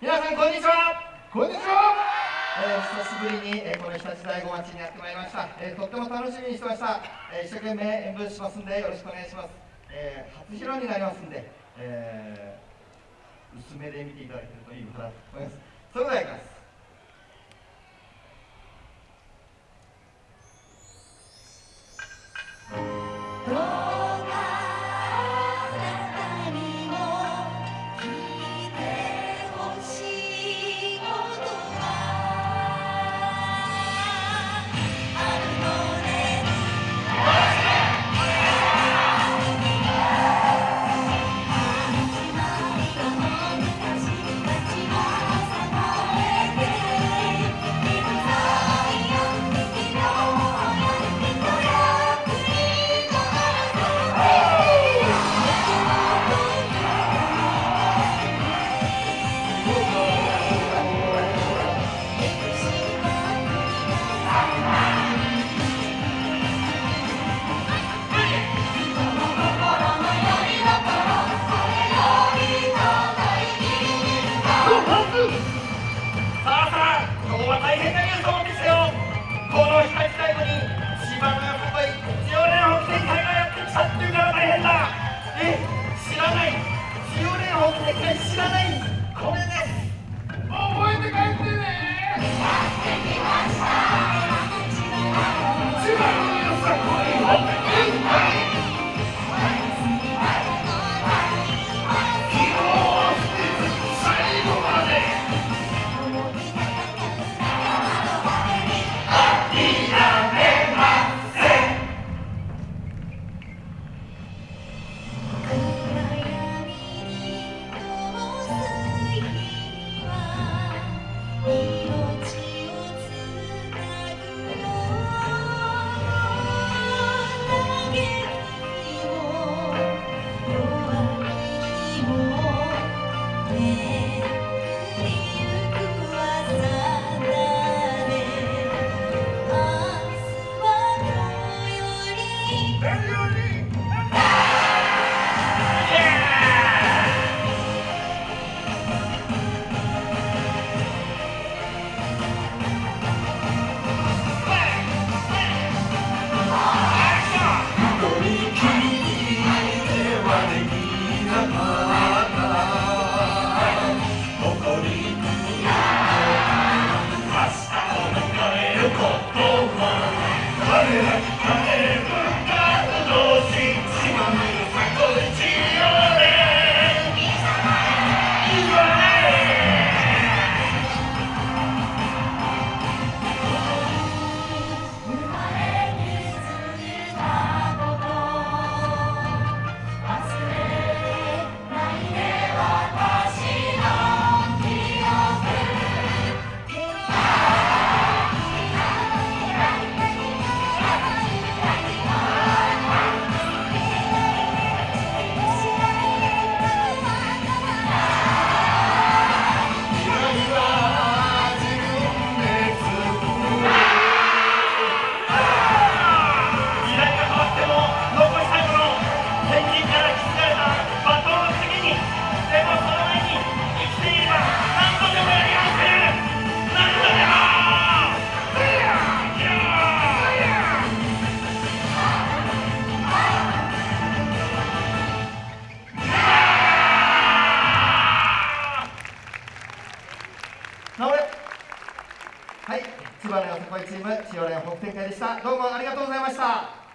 皆さんこんにちは。こんにちは、えー、久しぶりに、えー、この日立大子町にやってまいりました、えー、とっても楽しみにしてました、えー、一生懸命演舞しますんでよろしくお願いします、えー、初披露になりますんで、えー、薄めで見ていただけるといいかなと思います。それではいきます知らないこれで千葉のよさこいチーム、千代連北展会でした。どうもありがとうございました。